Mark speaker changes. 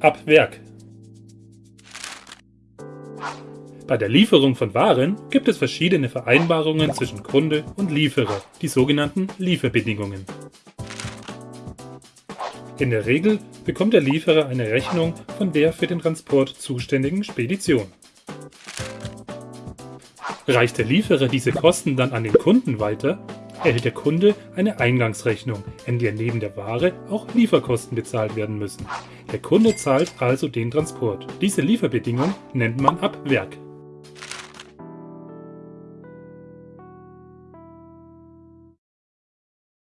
Speaker 1: Ab Werk Bei der Lieferung von Waren gibt es verschiedene Vereinbarungen zwischen Kunde und Lieferer, die sogenannten Lieferbedingungen. In der Regel bekommt der Lieferer eine Rechnung von der für den Transport zuständigen Spedition. Reicht der Lieferer diese Kosten dann an den Kunden weiter, erhält der Kunde eine Eingangsrechnung, in der neben der Ware auch Lieferkosten bezahlt werden müssen. Der Kunde zahlt also den Transport. Diese Lieferbedingung nennt man Ab Werk.